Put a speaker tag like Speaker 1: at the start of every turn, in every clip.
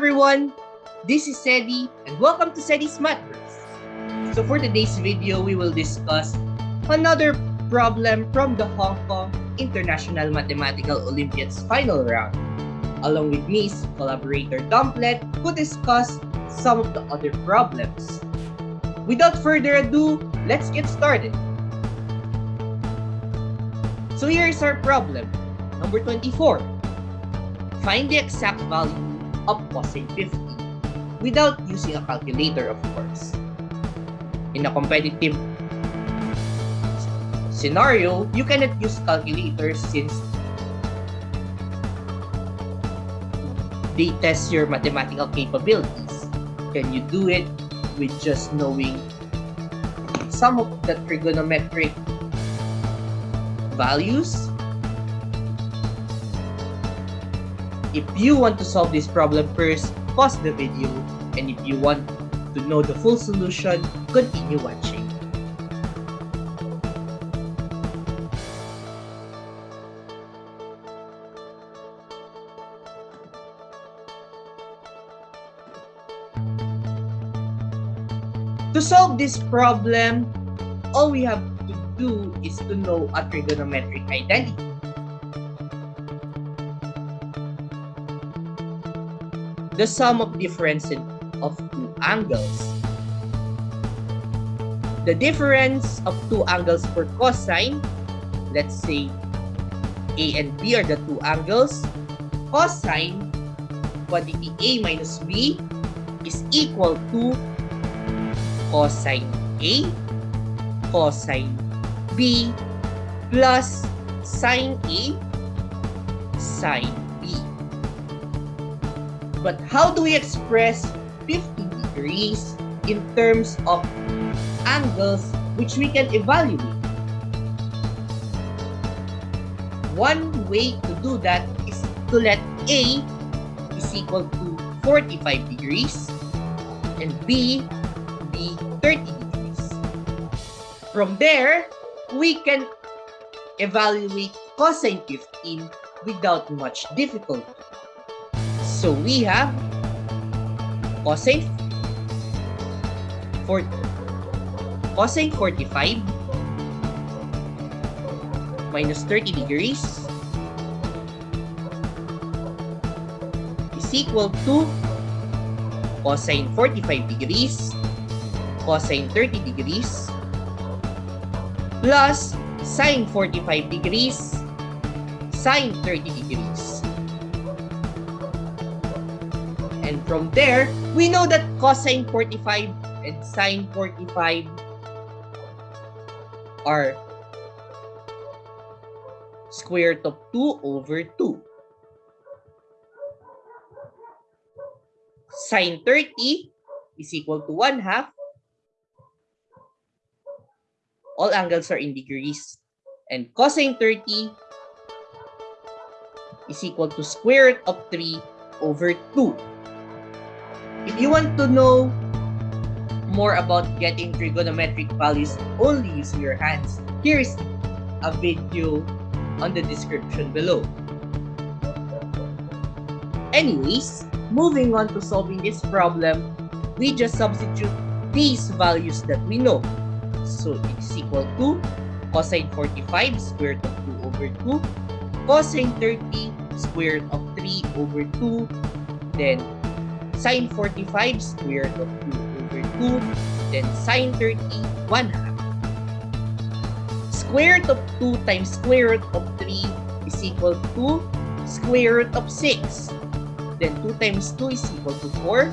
Speaker 1: Everyone, this is Sedi and welcome to Sedi's Mathverse. So for today's video, we will discuss another problem from the Hong Kong International Mathematical Olympiad's final round. Along with me collaborator Dumplet who discuss some of the other problems. Without further ado, let's get started. So here is our problem, number 24. Find the exact value of 50 without using a calculator, of course. In a competitive scenario, you cannot use calculators since they test your mathematical capabilities. Can you do it with just knowing some of the trigonometric values If you want to solve this problem first, pause the video. And if you want to know the full solution, continue watching. To solve this problem, all we have to do is to know a trigonometric identity. The sum of difference of two angles. The difference of two angles for cosine, let's say A and B are the two angles, cosine quantity A minus B is equal to cosine A cosine B plus sine A sine but how do we express 50 degrees in terms of angles which we can evaluate? One way to do that is to let A is equal to 45 degrees and B be 30 degrees. From there, we can evaluate cosine 15 without much difficulty. So we have cosine for cosine 45 minus 30 degrees is equal to cosine 45 degrees cosine 30 degrees plus sine 45 degrees sine 30 degrees from there, we know that cosine 45 and sine 45 are square root of 2 over 2. Sine 30 is equal to 1 half. All angles are in degrees. And cosine 30 is equal to square root of 3 over 2. You want to know more about getting trigonometric values only using your hands, here is a video on the description below. Anyways, moving on to solving this problem, we just substitute these values that we know. So it's equal to cosine 45 square root of 2 over 2, cosine 30 square root of 3 over 2, then sine 45 square root of 2 over 2, then sine 30, 1 half. Square root of 2 times square root of 3 is equal to square root of 6. Then 2 times 2 is equal to 4.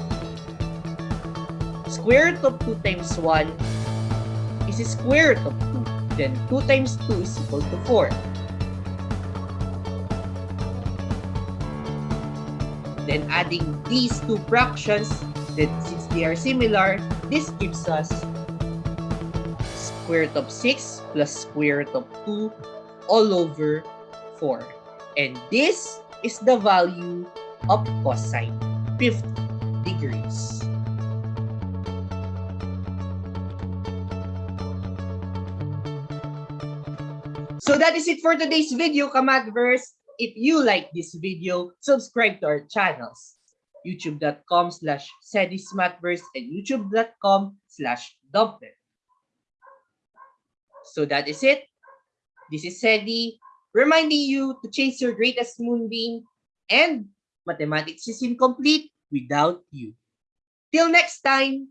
Speaker 1: Square root of 2 times 1 is square root of 2. Then 2 times 2 is equal to 4. Then adding these two fractions, then since they are similar, this gives us square root of 6 plus square root of 2 all over 4. And this is the value of cosine 50 degrees. So that is it for today's video, Kamadverse. If you like this video, subscribe to our channels. youtube.com slash sedismathverse and youtube.com slash. So that is it. This is Sedi reminding you to chase your greatest moonbeam and mathematics is incomplete without you. Till next time,